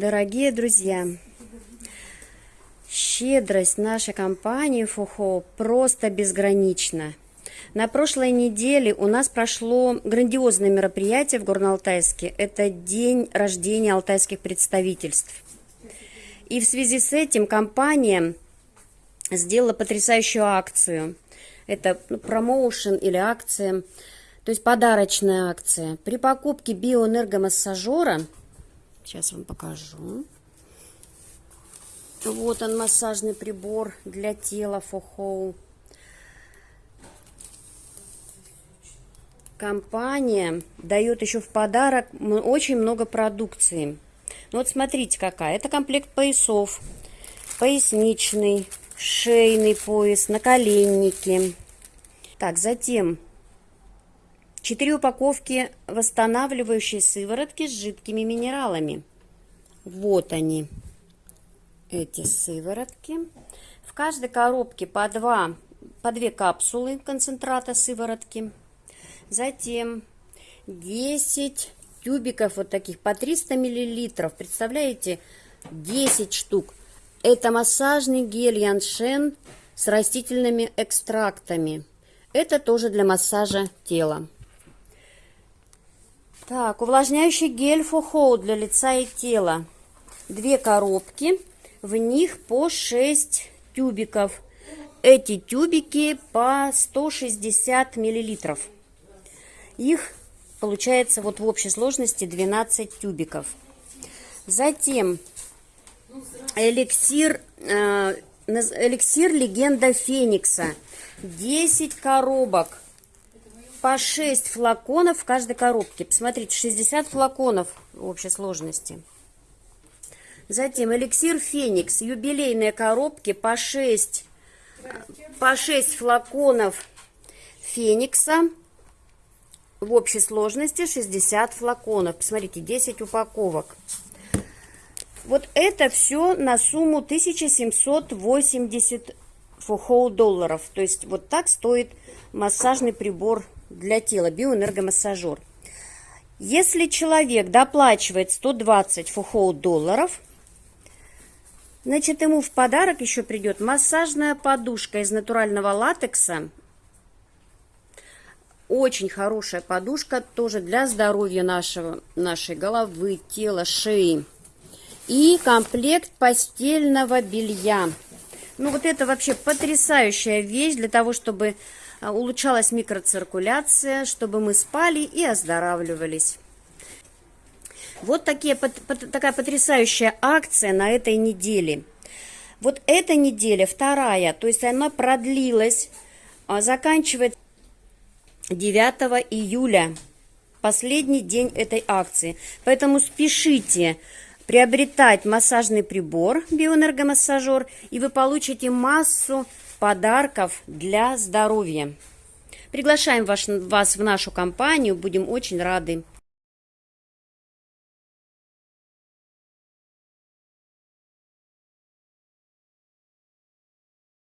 Дорогие друзья, щедрость нашей компании ФОХО просто безгранична. На прошлой неделе у нас прошло грандиозное мероприятие в Горно-Алтайске. Это день рождения алтайских представительств. И в связи с этим компания сделала потрясающую акцию. Это ну, промоушен или акция, то есть подарочная акция. При покупке биоэнергомассажера – Сейчас вам покажу. Вот он, массажный прибор для тела Фохоу. Компания дает еще в подарок очень много продукции. Ну вот смотрите какая. Это комплект поясов. Поясничный, шейный пояс, наколенники. Так, затем Четыре упаковки восстанавливающей сыворотки с жидкими минералами. Вот они, эти сыворотки. В каждой коробке по, два, по две капсулы концентрата сыворотки. Затем 10 тюбиков вот таких по 300 миллилитров. Представляете, 10 штук. Это массажный гель Яншен с растительными экстрактами. Это тоже для массажа тела. Так, увлажняющий гель Фохоу для лица и тела. Две коробки, в них по 6 тюбиков. Эти тюбики по 160 миллилитров. Их получается вот в общей сложности 12 тюбиков. Затем эликсир, э, эликсир легенда Феникса. 10 коробок по 6 флаконов в каждой коробке. Посмотрите, 60 флаконов в общей сложности. Затем эликсир Феникс, юбилейные коробки по 6, по 6 флаконов Феникса. В общей сложности 60 флаконов. Посмотрите, 10 упаковок. Вот это все на сумму 1780 фухоу долларов. То есть вот так стоит массажный прибор для тела, биоэнергомассажер. Если человек доплачивает 120 фухоу долларов, значит ему в подарок еще придет массажная подушка из натурального латекса. Очень хорошая подушка, тоже для здоровья нашего, нашей головы, тела, шеи. И комплект постельного белья. Ну вот это вообще потрясающая вещь для того, чтобы а, улучшалась микроциркуляция, чтобы мы спали и оздоравливались. Вот такие, такая потрясающая акция на этой неделе. Вот эта неделя, вторая, то есть она продлилась, а, заканчивает 9 июля, последний день этой акции. Поэтому спешите приобретать массажный прибор, биоэнергомассажер, и вы получите массу подарков для здоровья. Приглашаем вас, в нашу компанию, будем очень рады.